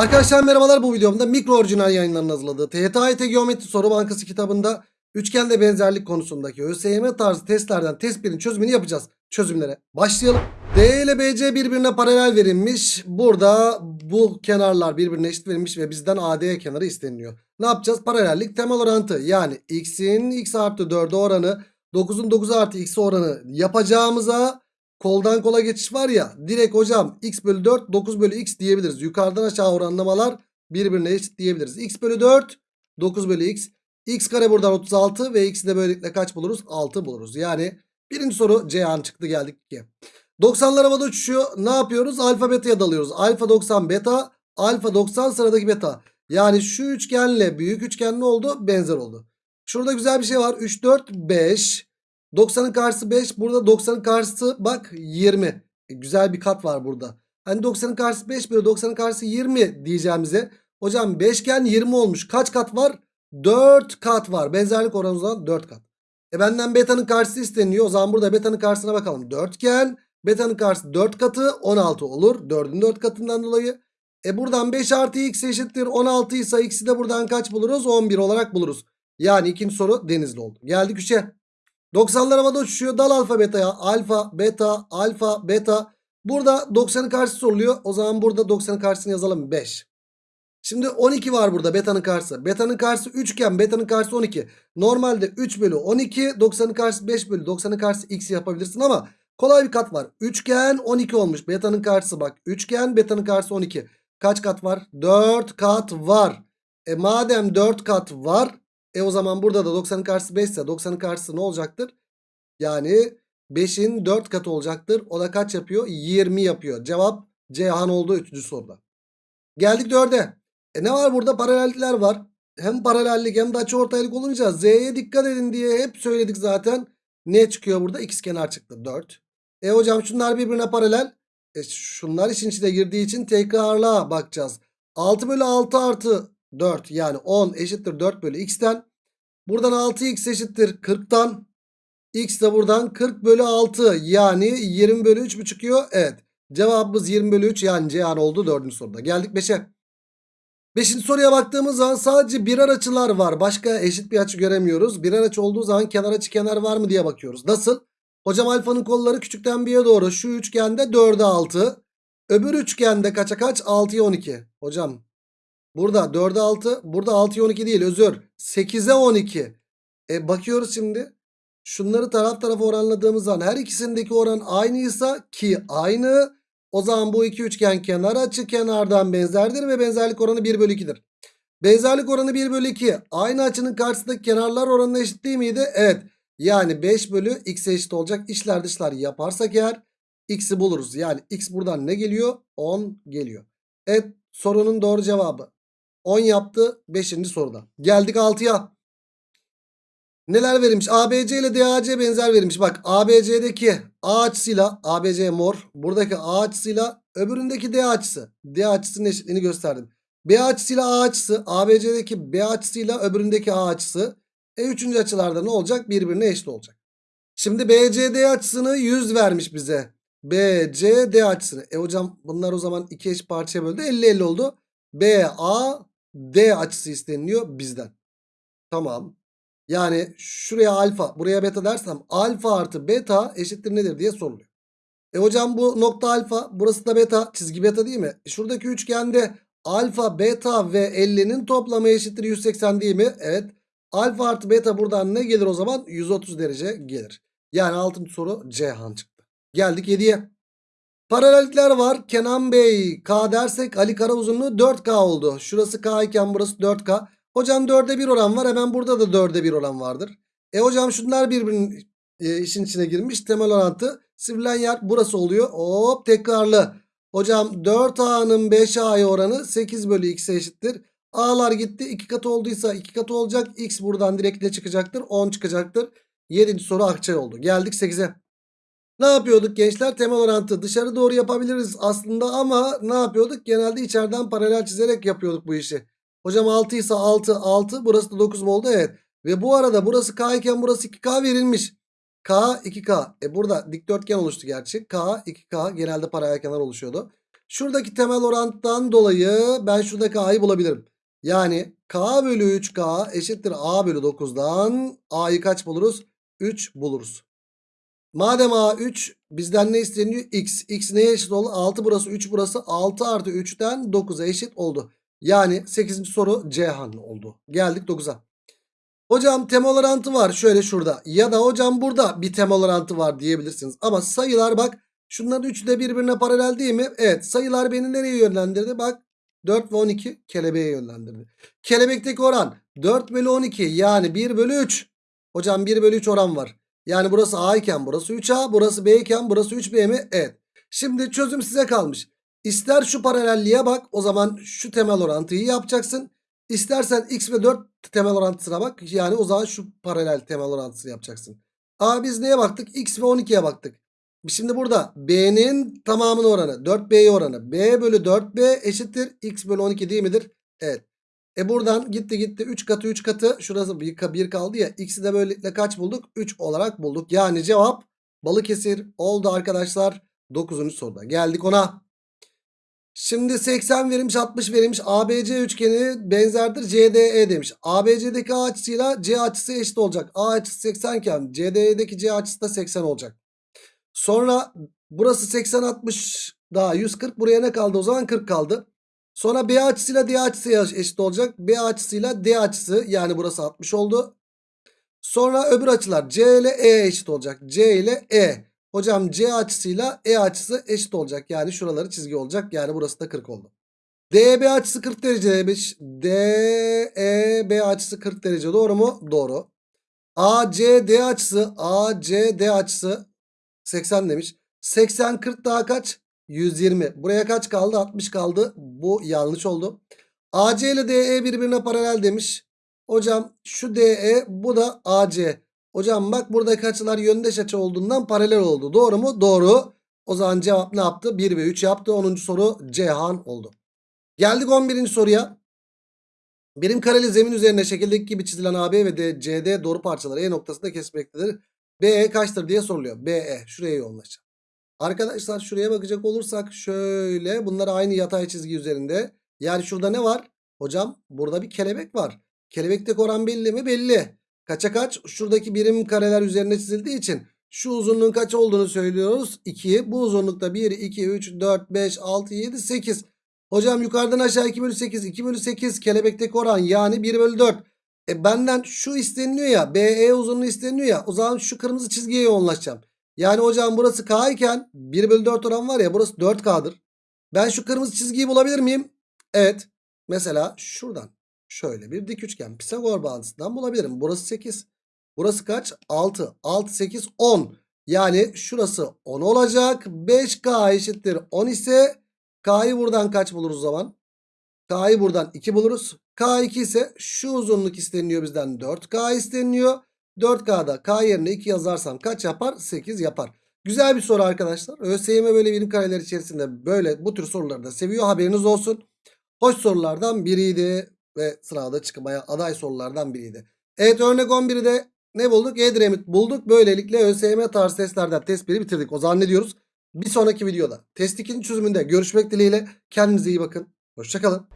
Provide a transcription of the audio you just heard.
Arkadaşlar merhabalar bu videomda mikro orijinal yayınlarının hazırladığı TYT Geometri Soru Bankası kitabında üçgende benzerlik konusundaki ÖSYM tarzı testlerden test 1'in çözümünü yapacağız. Çözümlere başlayalım. D ile BC birbirine paralel verilmiş. Burada bu kenarlar birbirine eşit verilmiş ve bizden AD kenarı isteniliyor. Ne yapacağız? Paralellik temel orantı yani x'in x artı 4'e oranı 9'un 9 artı x'e oranı yapacağımıza koldan kola geçiş var ya direkt hocam x bölü 4 9 bölü x diyebiliriz. Yukarıdan aşağı oranlamalar birbirine eşit diyebiliriz. x bölü 4 9 bölü x. x kare buradan 36 ve x'i de böylelikle kaç buluruz? 6 buluruz. Yani birinci soru Ceyhan çıktı geldik 2'ye. 90'lar havada uçuşuyor. Ne yapıyoruz? Alfa beta'ya dalıyoruz. Alfa 90 beta. Alfa 90 sıradaki beta. Yani şu üçgenle büyük üçgen ne oldu? Benzer oldu. Şurada güzel bir şey var. 3, 4, 5. 90'ın karşısı 5. Burada 90'ın karşısı bak 20. E, güzel bir kat var burada. Hani 90'ın karşısı 5 böyle 90'ın karşısı 20 diyeceğimize. Hocam beşgen 20 olmuş. Kaç kat var? 4 kat var. Benzerlik oranı o zaman 4 kat. E benden beta'nın karşısı isteniyor. O zaman burada beta'nın karşısına bakalım. Dörtgen. Beta'nın karşısı 4 katı 16 olur. 4'ün 4 katından dolayı. E buradan 5 artı x eşittir 16 ise x'i de buradan kaç buluruz? 11 olarak buluruz. Yani ikinci soru denizli oldu. Geldik 3'e. 90'lar havada uçuşuyor. Dal alfa beta'ya. Alfa, beta, alfa, beta. Burada 90'ın karşısı soruluyor. O zaman burada 90'ın karşısını yazalım 5. Şimdi 12 var burada beta'nın karşısı. Beta'nın karşısı 3 iken beta'nın karşısı 12. Normalde 3 bölü 12 90'ın karşısı 5 bölü 90'ın karşısı x yapabilirsin ama kolay bir kat var. Üçgen 12 olmuş. Beta'nın karşısı bak. Üçgen beta'nın karşısı 12. Kaç kat var? 4 kat var. E madem 4 kat var e o zaman burada da 90'ın karşısı 5 ise 90'ın karşısı ne olacaktır? Yani 5'in 4 katı olacaktır. O da kaç yapıyor? 20 yapıyor. Cevap Ceyhan oldu 3. soruda. Geldik 4'e. E ne var burada? Paralellikler var. Hem paralellik hem de açıortaylık olunca Z'ye dikkat edin diye hep söyledik zaten. Ne çıkıyor burada? X kenar çıktı 4. E hocam şunlar birbirine paralel. E şunlar işin içine girdiği için tekrarla bakacağız. 6 bölü 6 artı 4 yani 10 eşittir 4 bölü x'ten. Buradan 6x eşittir 40'tan. X de buradan 40 bölü 6 yani 20 bölü 3 mü çıkıyor? Evet. Cevabımız 20 bölü 3 yani Ceyhan oldu 4. soruda. Geldik 5'e. 5. soruya baktığımız zaman sadece birer açılar var. Başka eşit bir açı göremiyoruz. Birer açı olduğu zaman kenar açı kenar var mı diye bakıyoruz. Nasıl? Hocam alfanın kolları küçükten bir'e doğru. Şu üçgende 4'e 6. Öbür üçgende kaça kaç? 6'ya 12. Hocam burada 4'e 6. Burada 6'ya 12 değil özür. 8'e 12. E bakıyoruz şimdi. Şunları taraf tarafa oranladığımız zaman her ikisindeki oran aynıysa ki aynı. O zaman bu iki üçgen kenar açı kenardan benzerdir ve benzerlik oranı 1 bölü 2'dir. Benzerlik oranı 1 bölü 2. Aynı açının karşısındaki kenarlar oranına eşit değil miydi? Evet. Yani 5 bölü x'e eşit olacak. İçler dışlar yaparsak eğer x'i buluruz. Yani x buradan ne geliyor? 10 geliyor. Evet sorunun doğru cevabı. 10 yaptı 5. soruda. Geldik 6'ya. Neler verilmiş? ABC ile DAC benzer verilmiş. Bak ABC'deki A açısıyla ABC mor. Buradaki A açısıyla öbüründeki D açısı. D açısının eşitliğini gösterdim. B açısıyla A açısı. ABC'deki B açısıyla öbüründeki A açısı. E üçüncü açılarda ne olacak? Birbirine eşit olacak. Şimdi BCD açısını 100 vermiş bize. BCD açısını. E hocam bunlar o zaman iki eş parçaya böldü. 50-50 oldu. BAD açısı isteniliyor bizden. Tamam. Yani şuraya alfa buraya beta dersem alfa artı beta eşittir nedir diye soruluyor. E hocam bu nokta alfa burası da beta çizgi beta değil mi? E şuradaki üçgende alfa beta ve 50'nin toplamı eşittir 180 değil mi? Evet. Alfa artı beta buradan ne gelir o zaman? 130 derece gelir. Yani 6. soru Ceyhan çıktı. Geldik 7'ye. Paralellikler var. Kenan Bey K dersek Ali Kara uzunluğu 4K oldu. Şurası K iken burası 4K. Hocam 4'e 1 oran var. Hemen burada da 4'e 1 oran vardır. E hocam şunlar birbirinin e, işin içine girmiş. Temel orantı. Sivrilen yer burası oluyor. Hop tekrarlı. Hocam 4A'nın 5A'ya oranı 8 bölü x'e eşittir. A'lar gitti. 2 katı olduysa 2 katı olacak. X buradan direkt ne çıkacaktır? 10 çıkacaktır. 7. soru Akçay oldu. Geldik 8'e. Ne yapıyorduk gençler? Temel orantı dışarı doğru yapabiliriz aslında ama ne yapıyorduk? Genelde içeriden paralel çizerek yapıyorduk bu işi. Hocam 6 ise 6 6 burası da 9 mu oldu? Evet. Ve bu arada burası K iken burası 2K verilmiş. K 2K. E burada dikdörtgen oluştu gerçi. K 2K genelde paralel kenar oluşuyordu. Şuradaki temel orantıdan dolayı ben şuradaki a'yı bulabilirim. Yani k bölü 3k eşittir a bölü 9'dan a'yı kaç buluruz? 3 buluruz. Madem a 3 bizden ne isteniyor? x. x neye eşit oldu? 6 burası 3 burası 6 artı 3'ten 9'a eşit oldu. Yani 8. soru Cihan oldu. Geldik 9'a. Hocam temel orantı var şöyle şurada. Ya da hocam burada bir temel orantı var diyebilirsiniz. Ama sayılar bak şunların üçü de birbirine paralel değil mi? Evet sayılar beni nereye yönlendirdi? Bak 4 ve 12 kelebeğe yönlendirdi. Kelebekteki oran 4 bölü 12 yani 1 bölü 3. Hocam 1 bölü 3 oran var. Yani burası A iken burası 3A burası B iken burası 3B mi? Evet. Şimdi çözüm size kalmış. İster şu paralelliğe bak o zaman şu temel orantıyı yapacaksın. İstersen x ve 4 temel orantısına bak. Yani o zaman şu paralel temel orantısını yapacaksın. A biz neye baktık? X ve 12'ye baktık. Şimdi burada B'nin tamamının oranı 4B'ye oranı. B bölü 4B eşittir. X bölü 12 değil midir? Evet. E buradan gitti gitti 3 katı 3 katı şurası 1, 1 kaldı ya. X'i de böylelikle kaç bulduk? 3 olarak bulduk. Yani cevap Balıkesir oldu arkadaşlar. 9. soruda. Geldik ona. Şimdi 80 verilmiş 60 verilmiş ABC üçgeni benzerdir CDE demiş. ABC'deki A açısıyla C açısı eşit olacak. A açısı 80 iken CDE'deki C açısı da 80 olacak. Sonra burası 80 60 daha 140 buraya ne kaldı o zaman 40 kaldı. Sonra B açısıyla D açısı eşit olacak. B açısıyla D açısı yani burası 60 oldu. Sonra öbür açılar C ile E eşit olacak. C ile E. Hocam C açısıyla E açısı eşit olacak. Yani şuraları çizgi olacak. Yani burası da 40 oldu. DB açısı 40 derece demiş. DEB açısı 40 derece doğru mu? Doğru. ACD açısı ACD açısı 80 demiş. 80 40 daha kaç? 120. Buraya kaç kaldı? 60 kaldı. Bu yanlış oldu. AC ile DE birbirine paralel demiş. Hocam şu DE bu da AC. Hocam bak buradaki açılar yöndeş açı olduğundan paralel oldu. Doğru mu? Doğru. O zaman cevap ne yaptı? 1 ve 3 yaptı. 10. soru Cihan oldu. Geldik 11. soruya. Birim kareli zemin üzerine şekildeki gibi çizilen AB ve CD doğru parçaları E noktasında kesmektedir. BE kaçtır diye soruluyor. BE şuraya yoğunlaşacağım. Arkadaşlar şuraya bakacak olursak şöyle bunlar aynı yatay çizgi üzerinde. Yani şurada ne var? Hocam burada bir kelebek var. Kelebekteki oran belli mi? Belli. Kaça kaç? Şuradaki birim kareler üzerine çizildiği için şu uzunluğun kaç olduğunu söylüyoruz. 2. Bu uzunlukta 1, 2, 3, 4, 5, 6, 7, 8. Hocam yukarıdan aşağı 2 bölü 8. 2 bölü 8 kelebekteki oran yani 1 bölü 4. E benden şu isteniliyor ya. BE uzunluğu isteniliyor ya. O zaman şu kırmızı çizgiye yoğunlaşacağım. Yani hocam burası K iken 1 bölü 4 oran var ya burası 4K'dır. Ben şu kırmızı çizgiyi bulabilir miyim? Evet. Mesela şuradan. Şöyle bir dik üçgen. Pisagor bağıntısından bulabilirim. Burası 8. Burası kaç? 6. 6, 8, 10. Yani şurası 10 olacak. 5K eşittir 10 ise K'yı buradan kaç buluruz o zaman? K'yı buradan 2 buluruz. K2 ise şu uzunluk isteniyor bizden 4K isteniyor. 4K'da K yerine 2 yazarsam kaç yapar? 8 yapar. Güzel bir soru arkadaşlar. ÖSYM böyle birim kareler içerisinde böyle bu tür soruları da seviyor. Haberiniz olsun. Hoş sorulardan biriydi ve sırada çıkmaya aday sorulardan biriydi. Evet örnek 11'i de ne bulduk? Edremit bulduk. Böylelikle ÖSYM tarzı testlerden test 1'i bitirdik. O zaman ne diyoruz? Bir sonraki videoda test 2'nin çözümünde görüşmek dileğiyle. Kendinize iyi bakın. Hoşçakalın.